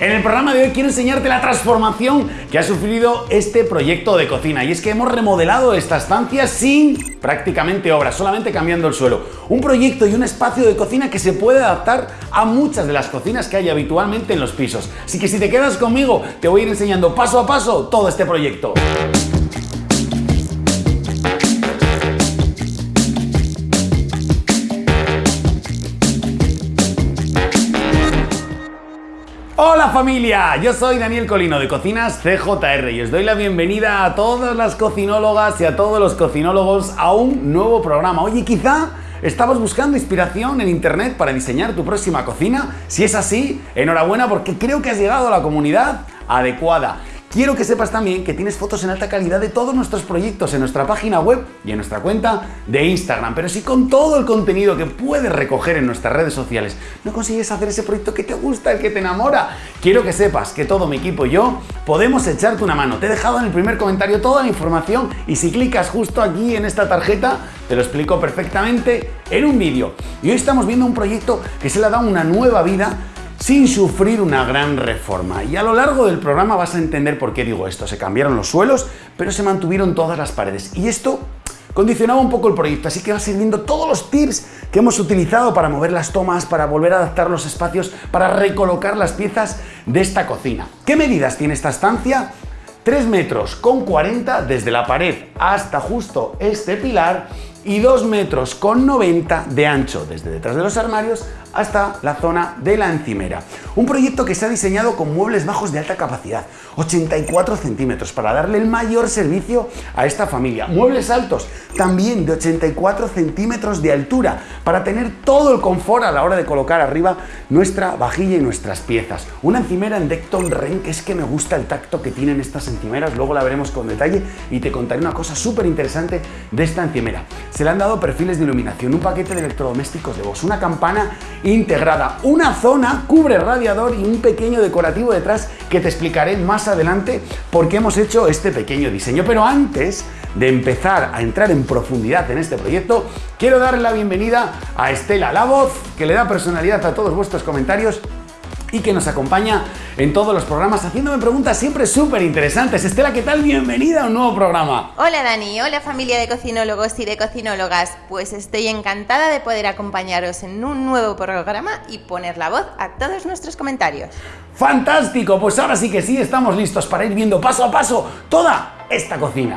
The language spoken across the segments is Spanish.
En el programa de hoy quiero enseñarte la transformación que ha sufrido este proyecto de cocina y es que hemos remodelado esta estancia sin prácticamente obra, solamente cambiando el suelo. Un proyecto y un espacio de cocina que se puede adaptar a muchas de las cocinas que hay habitualmente en los pisos. Así que si te quedas conmigo te voy a ir enseñando paso a paso todo este proyecto. Familia, yo soy Daniel Colino de Cocinas CJR y os doy la bienvenida a todas las cocinólogas y a todos los cocinólogos a un nuevo programa. Oye, quizá ¿Estabas buscando inspiración en internet para diseñar tu próxima cocina? Si es así, enhorabuena porque creo que has llegado a la comunidad adecuada. Quiero que sepas también que tienes fotos en alta calidad de todos nuestros proyectos en nuestra página web y en nuestra cuenta de Instagram. Pero si con todo el contenido que puedes recoger en nuestras redes sociales no consigues hacer ese proyecto que te gusta, el que te enamora, quiero que sepas que todo mi equipo y yo podemos echarte una mano. Te he dejado en el primer comentario toda la información y si clicas justo aquí en esta tarjeta te lo explico perfectamente en un vídeo. Y hoy estamos viendo un proyecto que se le ha dado una nueva vida sin sufrir una gran reforma. Y a lo largo del programa vas a entender por qué digo esto. Se cambiaron los suelos, pero se mantuvieron todas las paredes. Y esto condicionaba un poco el proyecto, así que vas a ir viendo todos los tips que hemos utilizado para mover las tomas, para volver a adaptar los espacios, para recolocar las piezas de esta cocina. ¿Qué medidas tiene esta estancia? 3 metros con 40 desde la pared hasta justo este pilar y 2 metros con 90 de ancho desde detrás de los armarios hasta la zona de la encimera. Un proyecto que se ha diseñado con muebles bajos de alta capacidad, 84 centímetros, para darle el mayor servicio a esta familia. Muebles altos, también de 84 centímetros de altura, para tener todo el confort a la hora de colocar arriba nuestra vajilla y nuestras piezas. Una encimera en Decton Ren, que es que me gusta el tacto que tienen estas encimeras, luego la veremos con detalle y te contaré una cosa súper interesante de esta encimera. Se le han dado perfiles de iluminación, un paquete de electrodomésticos de voz, una campana integrada, una zona cubre radiador y un pequeño decorativo detrás que te explicaré más adelante por qué hemos hecho este pequeño diseño. Pero antes de empezar a entrar en profundidad en este proyecto, quiero darle la bienvenida a Estela, la voz que le da personalidad a todos vuestros comentarios y que nos acompaña en todos los programas haciéndome preguntas siempre súper interesantes. Estela, ¿qué tal? Bienvenida a un nuevo programa. Hola Dani, hola familia de cocinólogos y de cocinólogas. Pues estoy encantada de poder acompañaros en un nuevo programa y poner la voz a todos nuestros comentarios. ¡Fantástico! Pues ahora sí que sí, estamos listos para ir viendo paso a paso toda esta cocina.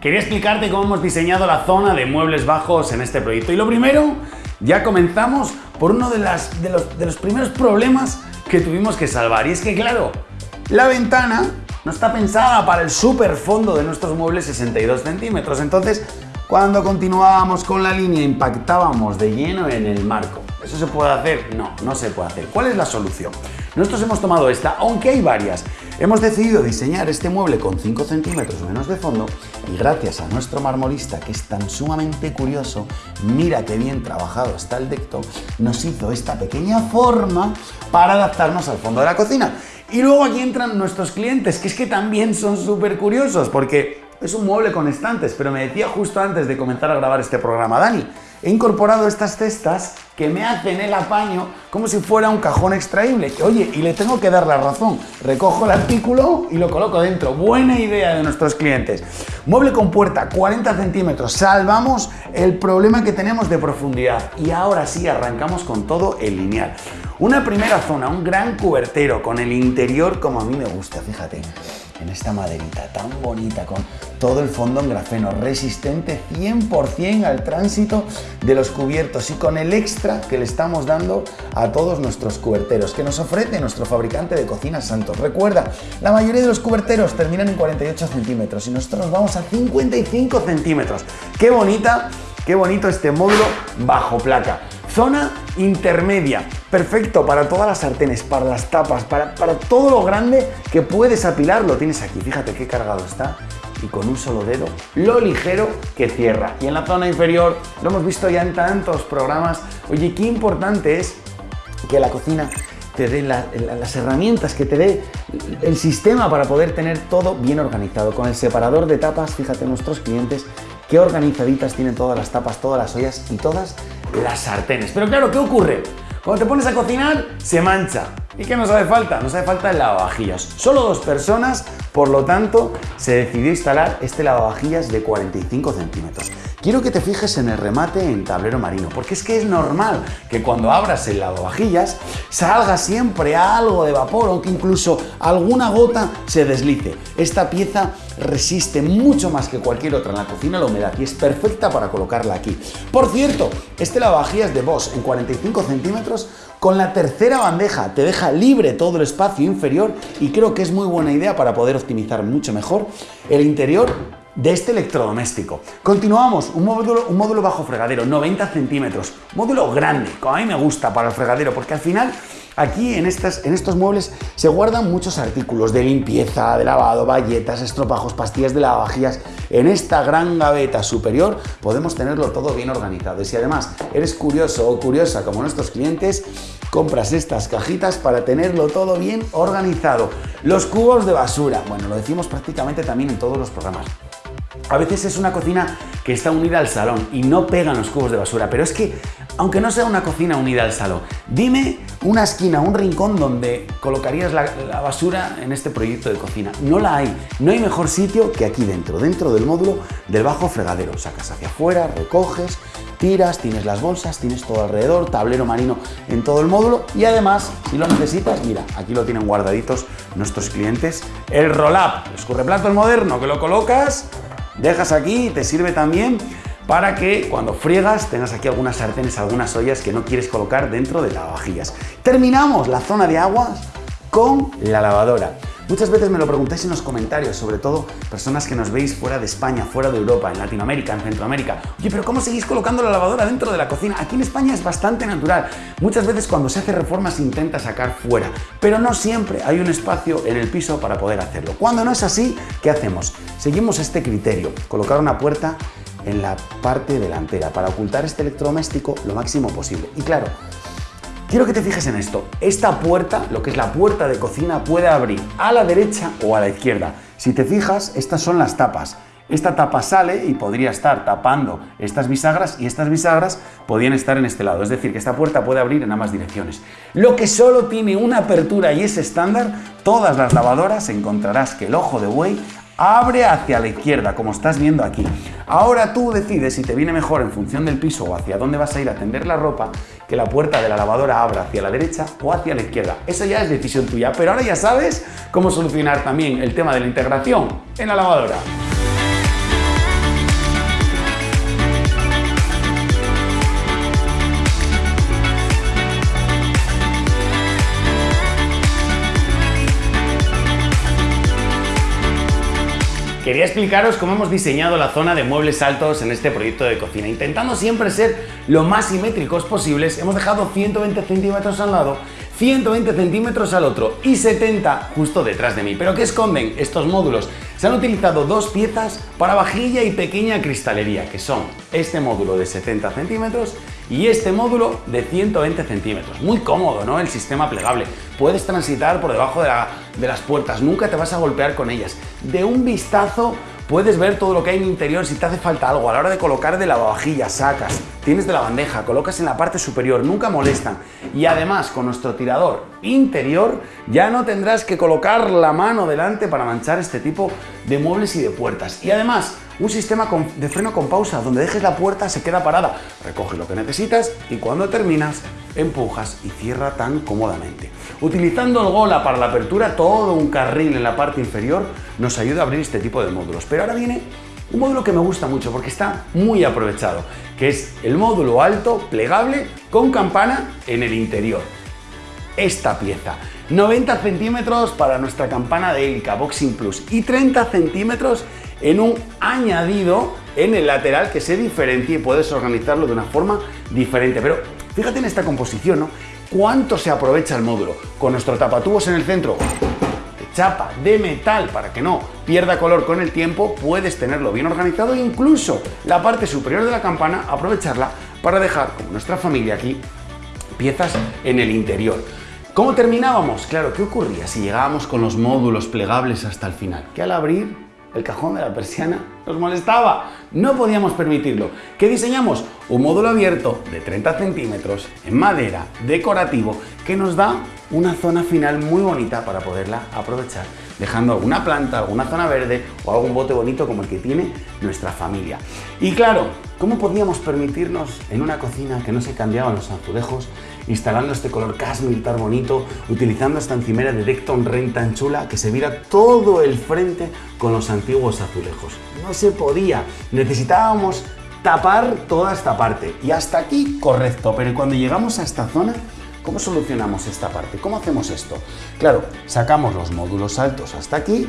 Quería explicarte cómo hemos diseñado la zona de muebles bajos en este proyecto. Y lo primero, ya comenzamos por uno de, de, los, de los primeros problemas que tuvimos que salvar. Y es que, claro, la ventana no está pensada para el super fondo de nuestros muebles 62 centímetros. Entonces, cuando continuábamos con la línea, impactábamos de lleno en el marco. ¿Eso se puede hacer? No, no se puede hacer. ¿Cuál es la solución? Nosotros hemos tomado esta, aunque hay varias. Hemos decidido diseñar este mueble con 5 centímetros menos de fondo y gracias a nuestro marmolista que es tan sumamente curioso, mira qué bien trabajado está el decto, nos hizo esta pequeña forma para adaptarnos al fondo de la cocina. Y luego aquí entran nuestros clientes, que es que también son súper curiosos porque es un mueble con estantes, pero me decía justo antes de comenzar a grabar este programa, Dani, he incorporado estas cestas que me hacen el apaño como si fuera un cajón extraíble. Oye, y le tengo que dar la razón. Recojo el artículo y lo coloco dentro. Buena idea de nuestros clientes. Mueble con puerta, 40 centímetros. Salvamos el problema que tenemos de profundidad. Y ahora sí, arrancamos con todo el lineal. Una primera zona, un gran cubertero con el interior como a mí me gusta, fíjate en esta maderita tan bonita con todo el fondo en grafeno, resistente 100% al tránsito de los cubiertos y con el extra que le estamos dando a todos nuestros cuberteros que nos ofrece nuestro fabricante de cocinas Santos. Recuerda, la mayoría de los cuberteros terminan en 48 centímetros y nosotros nos vamos a 55 centímetros. ¡Qué bonita! ¡Qué bonito este módulo bajo placa! Zona intermedia, perfecto para todas las sartenes, para las tapas, para, para todo lo grande que puedes apilar, lo tienes aquí. Fíjate qué cargado está y con un solo dedo lo ligero que cierra. Y en la zona inferior, lo hemos visto ya en tantos programas, oye, qué importante es que la cocina te dé las herramientas, que te dé el sistema para poder tener todo bien organizado. Con el separador de tapas, fíjate nuestros clientes, qué organizaditas tienen todas las tapas, todas las ollas y todas las sartenes. Pero claro, ¿qué ocurre? Cuando te pones a cocinar, se mancha. ¿Y qué nos hace falta? Nos hace falta el lavavajillas. Solo dos personas, por lo tanto, se decidió instalar este lavavajillas de 45 centímetros. Quiero que te fijes en el remate en tablero marino, porque es que es normal que cuando abras el lavavajillas salga siempre algo de vapor o que incluso alguna gota se deslice. Esta pieza resiste mucho más que cualquier otra en la cocina la humedad y es perfecta para colocarla aquí. Por cierto, este lavavajillas de Bosch en 45 centímetros con la tercera bandeja te deja libre todo el espacio inferior y creo que es muy buena idea para poder optimizar mucho mejor el interior de este electrodoméstico. Continuamos, un módulo, un módulo bajo fregadero, 90 centímetros, módulo grande, como a mí me gusta para el fregadero, porque al final aquí en, estas, en estos muebles se guardan muchos artículos de limpieza, de lavado, bayetas, estropajos, pastillas de lavavajillas. En esta gran gaveta superior podemos tenerlo todo bien organizado. Y si además eres curioso o curiosa como nuestros clientes, compras estas cajitas para tenerlo todo bien organizado. Los cubos de basura, bueno, lo decimos prácticamente también en todos los programas. A veces es una cocina que está unida al salón y no pegan los cubos de basura, pero es que, aunque no sea una cocina unida al salón, dime una esquina, un rincón donde colocarías la, basura en este proyecto de cocina. No la hay. No hay mejor sitio que aquí dentro, dentro del módulo del bajo fregadero. Sacas hacia afuera, recoges, tiras, tienes las bolsas, tienes todo alrededor, tablero marino en todo el módulo y además, si lo necesitas, mira, aquí lo tienen guardaditos nuestros clientes, el roll-up, escurreplatos moderno que lo colocas dejas aquí y te sirve también para que cuando friegas tengas aquí algunas sartenes, algunas ollas que no quieres colocar dentro de lavavajillas. Terminamos la zona de aguas con la lavadora. Muchas veces me lo preguntáis en los comentarios, sobre todo personas que nos veis fuera de España, fuera de Europa, en Latinoamérica, en Centroamérica. Oye, pero ¿cómo seguís colocando la lavadora dentro de la cocina? Aquí en España es bastante natural. Muchas veces cuando se hace reforma se intenta sacar fuera, pero no siempre hay un espacio en el piso para poder hacerlo. Cuando no es así, ¿qué hacemos? Seguimos este criterio, colocar una puerta en la parte delantera para ocultar este electrodoméstico lo máximo posible. Y claro, Quiero que te fijes en esto. Esta puerta, lo que es la puerta de cocina, puede abrir a la derecha o a la izquierda. Si te fijas, estas son las tapas. Esta tapa sale y podría estar tapando estas bisagras y estas bisagras podrían estar en este lado. Es decir, que esta puerta puede abrir en ambas direcciones. Lo que solo tiene una apertura y es estándar, todas las lavadoras encontrarás que el ojo de buey abre hacia la izquierda, como estás viendo aquí. Ahora tú decides si te viene mejor en función del piso o hacia dónde vas a ir a tender la ropa, que la puerta de la lavadora abra hacia la derecha o hacia la izquierda. Eso ya es decisión tuya, pero ahora ya sabes cómo solucionar también el tema de la integración en la lavadora. Quería explicaros cómo hemos diseñado la zona de muebles altos en este proyecto de cocina. Intentando siempre ser lo más simétricos posibles, hemos dejado 120 centímetros al lado, 120 centímetros al otro y 70 justo detrás de mí. ¿Pero qué esconden estos módulos? Se han utilizado dos piezas para vajilla y pequeña cristalería, que son este módulo de 70 centímetros y este módulo de 120 centímetros. Muy cómodo, ¿no? El sistema plegable. Puedes transitar por debajo de, las puertas, nunca te vas a golpear con ellas. De un vistazo Puedes ver todo lo que hay en interior si te hace falta algo. A la hora de colocar de lavavajillas, sacas, tienes de la bandeja, colocas en la parte superior, nunca molestan. Y además, con nuestro tirador interior, ya no tendrás que colocar la mano delante para manchar este tipo de muebles y de puertas. Y además, un sistema de freno con pausa, donde dejes la puerta, se queda parada, recoge lo que necesitas y cuando terminas, empujas y cierra tan cómodamente. Utilizando el Gola para la apertura, todo un carril en la parte inferior nos ayuda a abrir este tipo de módulos. Pero ahora viene un módulo que me gusta mucho porque está muy aprovechado, que es el módulo alto plegable con campana en el interior. Esta pieza, 90 centímetros para nuestra campana de hélica Boxing Plus y 30 centímetros en un añadido en el lateral que se diferencia y puedes organizarlo de una forma diferente. Pero fíjate en esta composición, ¿no? ¿Cuánto se aprovecha el módulo? Con nuestro tapatubos en el centro, chapa, de metal, para que no pierda color con el tiempo, puedes tenerlo bien organizado e incluso la parte superior de la campana aprovecharla para dejar, como nuestra familia aquí, piezas en el interior. ¿Cómo terminábamos? Claro, ¿qué ocurría si llegábamos con los módulos plegables hasta el final? Que al abrir el cajón de la persiana nos molestaba. No podíamos permitirlo. ¿Qué diseñamos? Un módulo abierto de 30 centímetros en madera, decorativo, que nos da una zona final muy bonita para poderla aprovechar, dejando alguna planta, alguna zona verde o algún bote bonito como el que tiene nuestra familia. Y claro, ¿cómo podíamos permitirnos en una cocina que no se cambiaban los azulejos, instalando este color cashmere tan bonito, utilizando esta encimera de Decton Rain tan chula que se vira todo el frente con los antiguos azulejos? No se podía, necesitábamos tapar toda esta parte y hasta aquí correcto, pero cuando llegamos a esta zona ¿Cómo solucionamos esta parte? ¿Cómo hacemos esto? Claro, sacamos los módulos altos hasta aquí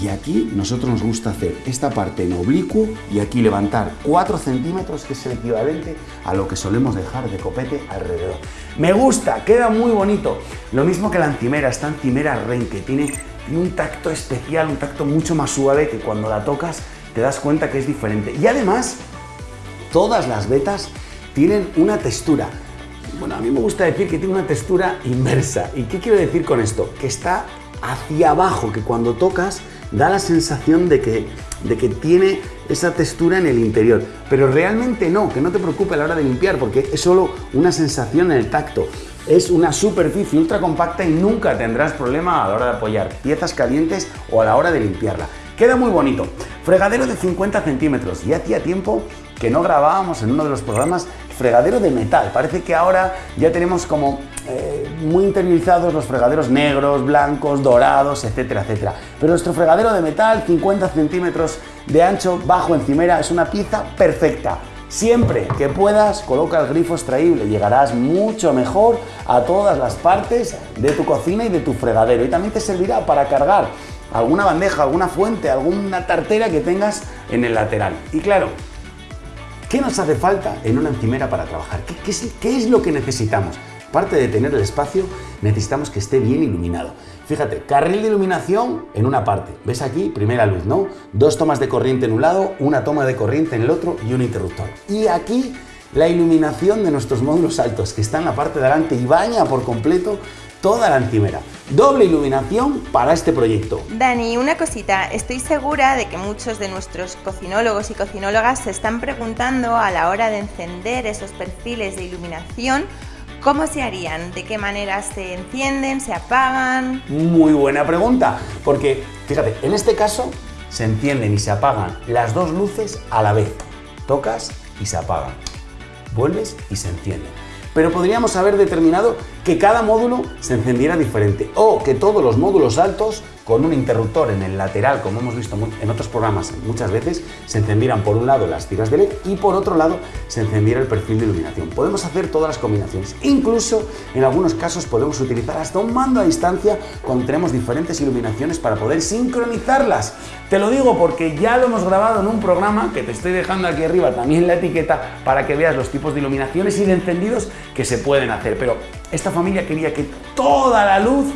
y aquí nosotros nos gusta hacer esta parte en oblicuo y aquí levantar 4 centímetros que es el equivalente a lo que solemos dejar de copete alrededor. Me gusta, queda muy bonito. Lo mismo que la encimera, esta encimera Ren que tiene, tiene un tacto especial, un tacto mucho más suave que cuando la tocas te das cuenta que es diferente. Y además, todas las vetas tienen una textura. Bueno, a mí me gusta decir que tiene una textura inversa. ¿Y qué quiero decir con esto? Que está hacia abajo, que cuando tocas da la sensación de que, de que tiene esa textura en el interior. Pero realmente no, que no te preocupe a la hora de limpiar, porque es solo una sensación en el tacto. Es una superficie ultra compacta y nunca tendrás problema a la hora de apoyar piezas calientes o a la hora de limpiarla. Queda muy bonito. Fregadero de 50 centímetros. Y hacía tiempo que no grabábamos en uno de los programas fregadero de metal. Parece que ahora ya tenemos como eh, muy interiorizados los fregaderos negros, blancos, dorados, etcétera, etcétera. Pero nuestro fregadero de metal, 50 centímetros de ancho, bajo encimera, es una pieza perfecta. Siempre que puedas, coloca el grifo extraíble, llegarás mucho mejor a todas las partes de tu cocina y de tu fregadero. Y también te servirá para cargar alguna bandeja, alguna fuente, alguna tartera que tengas en el lateral. Y claro, ¿Qué nos hace falta en una encimera para trabajar? ¿Qué, es, lo que necesitamos? Aparte de tener el espacio, necesitamos que esté bien iluminado. Fíjate, carril de iluminación en una parte. ¿Ves aquí? Primera luz, ¿no? Dos tomas de corriente en un lado, una toma de corriente en el otro y un interruptor. Y aquí la iluminación de nuestros módulos altos, que está en la parte de delante y baña por completo toda la encimera. Doble iluminación para este proyecto. Dani, una cosita, estoy segura de que muchos de nuestros cocinólogos y cocinólogas se están preguntando a la hora de encender esos perfiles de iluminación ¿Cómo se harían? ¿De qué manera se encienden? ¿Se apagan? Muy buena pregunta, porque fíjate, en este caso se encienden y se apagan las dos luces a la vez. Tocas y se apagan. Vuelves y se encienden pero podríamos haber determinado que cada módulo se encendiera diferente o que todos los módulos altos con un interruptor en el lateral, como hemos visto en otros programas muchas veces, se encendieran por un lado las tiras de LED y por otro lado se encendiera el perfil de iluminación. Podemos hacer todas las combinaciones. Incluso en algunos casos podemos utilizar hasta un mando a distancia cuando tenemos diferentes iluminaciones para poder sincronizarlas. Te lo digo porque ya lo hemos grabado en un programa que te estoy dejando aquí arriba también la etiqueta para que veas los tipos de iluminaciones y de encendidos que se pueden hacer. Pero esta familia quería que toda la luz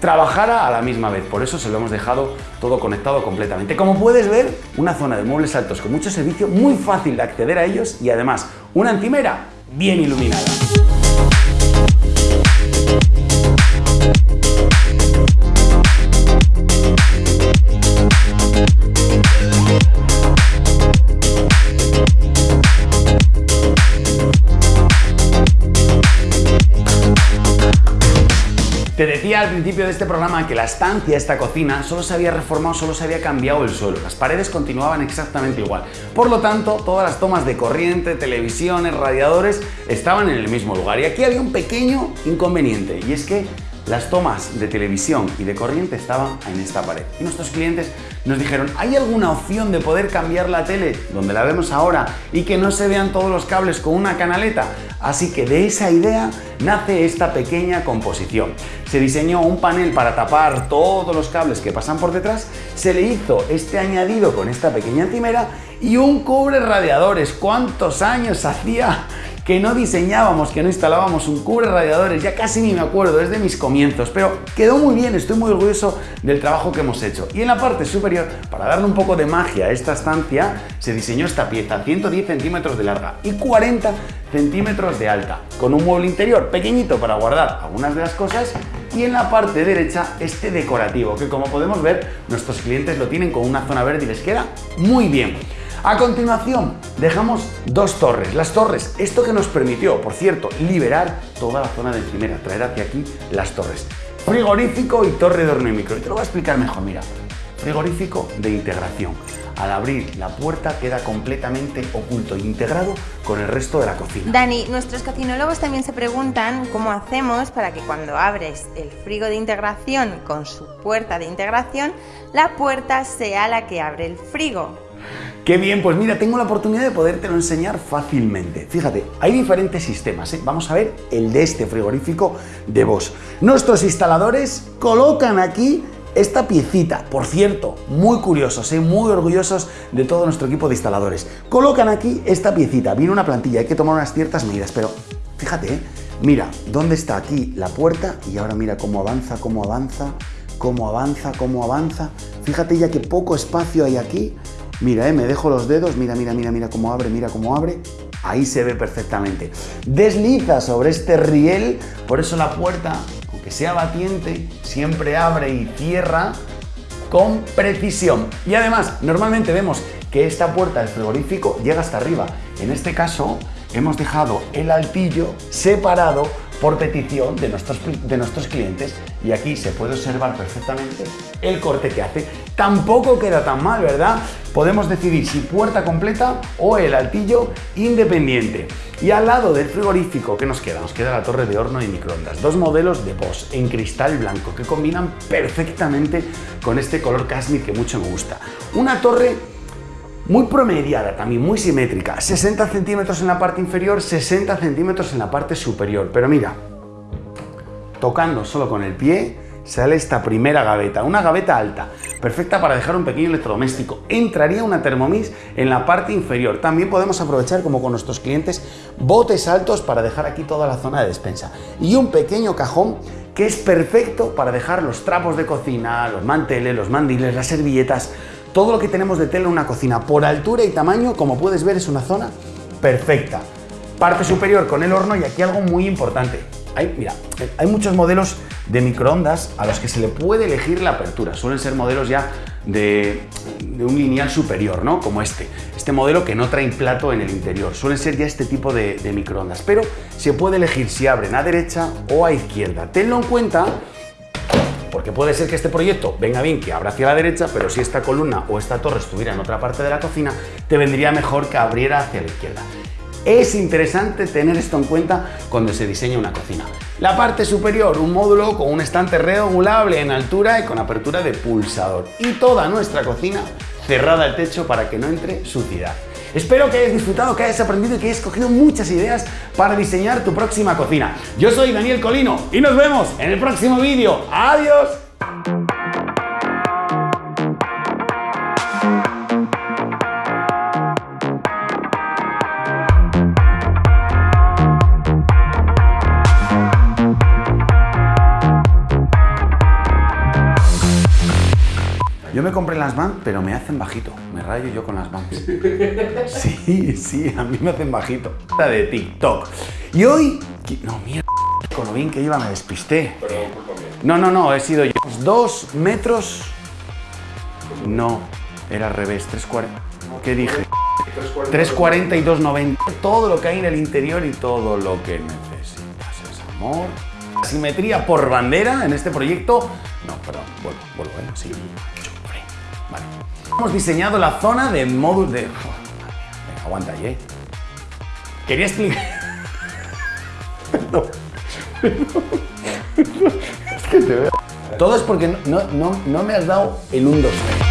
trabajara a la misma vez. Por eso se lo hemos dejado todo conectado completamente. Como puedes ver, una zona de muebles altos con mucho servicio, muy fácil de acceder a ellos y además una encimera bien iluminada. Te decía al principio de este programa que la estancia, esta cocina, solo se había reformado, solo se había cambiado el suelo. Las paredes continuaban exactamente igual. Por lo tanto, todas las tomas de corriente, televisiones, radiadores estaban en el mismo lugar. Y aquí había un pequeño inconveniente y es que las tomas de televisión y de corriente estaban en esta pared. Y nuestros clientes nos dijeron, ¿hay alguna opción de poder cambiar la tele donde la vemos ahora y que no se vean todos los cables con una canaleta? Así que de esa idea nace esta pequeña composición. Se diseñó un panel para tapar todos los cables que pasan por detrás, se le hizo este añadido con esta pequeña encimera y un cubre radiadores. ¿Cuántos años hacía que no diseñábamos, que no instalábamos un cubre radiadores, ya casi ni me acuerdo, es de mis comienzos, pero quedó muy bien, estoy muy orgulloso del trabajo que hemos hecho. Y en la parte superior, para darle un poco de magia a esta estancia, se diseñó esta pieza, 110 centímetros de larga y 40 centímetros de alta, con un mueble interior pequeñito para guardar algunas de las cosas y en la parte derecha este decorativo, que como podemos ver, nuestros clientes lo tienen con una zona verde y les queda muy bien. A continuación, dejamos dos torres. Las torres, esto que nos permitió, por cierto, liberar toda la zona de encimera, traer hacia aquí las torres. Frigorífico y torre de horno y micro. Y te lo voy a explicar mejor, mira. Frigorífico de integración. Al abrir la puerta queda completamente oculto e integrado con el resto de la cocina. Dani, nuestros cocinólogos también se preguntan cómo hacemos para que cuando abres el frigo de integración con su puerta de integración, la puerta sea la que abre el frigo. Qué bien, pues mira, tengo la oportunidad de podértelo enseñar fácilmente. Fíjate, hay diferentes sistemas. ¿eh? Vamos a ver el de este frigorífico de Bosch. Nuestros instaladores colocan aquí esta piecita, por cierto, muy curiosos, ¿eh? muy orgullosos de todo nuestro equipo de instaladores. Colocan aquí esta piecita, viene una plantilla, hay que tomar unas ciertas medidas, pero fíjate, ¿eh? mira, ¿dónde está aquí la puerta? Y ahora mira cómo avanza, cómo avanza, cómo avanza, cómo avanza. Fíjate ya que poco espacio hay aquí. Mira, ¿eh? me dejo los dedos, mira, mira, mira, mira cómo abre, mira cómo abre. Ahí se ve perfectamente. Desliza sobre este riel, por eso la puerta que sea batiente, siempre abre y cierra con precisión. Y además, normalmente vemos que esta puerta del frigorífico llega hasta arriba. En este caso, hemos dejado el altillo separado por petición de nuestros, de nuestros clientes y aquí se puede observar perfectamente el corte que hace. Tampoco queda tan mal, ¿verdad? Podemos decidir si puerta completa o el altillo independiente. Y al lado del frigorífico, ¿qué nos queda? Nos queda la torre de horno y microondas. Dos modelos de Bosch en cristal blanco que combinan perfectamente con este color cashmere que mucho me gusta. Una torre muy promediada también, muy simétrica. 60 centímetros en la parte inferior, 60 centímetros en la parte superior. Pero mira, tocando solo con el pie, sale esta primera gaveta, una gaveta alta, perfecta para dejar un pequeño electrodoméstico. Entraría una Thermomix en la parte inferior. También podemos aprovechar, como con nuestros clientes, botes altos para dejar aquí toda la zona de despensa. Y un pequeño cajón que es perfecto para dejar los trapos de cocina, los manteles, los mandiles, las servilletas, todo lo que tenemos de tela en una cocina por altura y tamaño, como puedes ver, es una zona perfecta. Parte superior con el horno y aquí algo muy importante. Hay, mira, hay muchos modelos de microondas a los que se le puede elegir la apertura. Suelen ser modelos ya de, un lineal superior, ¿no? Como este. Este modelo que no trae plato en el interior. Suelen ser ya este tipo de, de microondas. Pero se puede elegir si abren a derecha o a izquierda. Tenlo en cuenta porque puede ser que este proyecto venga bien que abra hacia la derecha, pero si esta columna o esta torre estuviera en otra parte de la cocina, te vendría mejor que abriera hacia la izquierda. Es interesante tener esto en cuenta cuando se diseña una cocina. La parte superior, un módulo con un estante regulable en altura y con apertura de pulsador. Y toda nuestra cocina cerrada el techo para que no entre suciedad. Espero que hayas disfrutado, que hayas aprendido y que hayas cogido muchas ideas para diseñar tu próxima cocina. Yo soy Daniel Colino y nos vemos en el próximo vídeo. ¡Adiós! Compré las Vans, pero me hacen bajito. Me rayo yo con las Vans. Sí, sí, a mí me hacen bajito. De TikTok. Y hoy... No, mierda. Con lo bien que iba me despisté. No, no, no, he sido yo. Dos metros... No, era al revés. 3.40. ¿Qué dije? 3.40 y 2.90. Todo lo que hay en el interior y todo lo que necesitas es amor. Simetría por bandera en este proyecto. No, perdón, vuelvo, vuelvo, ¿eh? Sí. Hemos diseñado la zona de módulo de... Venga, aguanta ahí, ¿eh? Quería explicar... Perdón. Es que te veo... Todo es porque no, no, no me has dado el 1, 2, 3.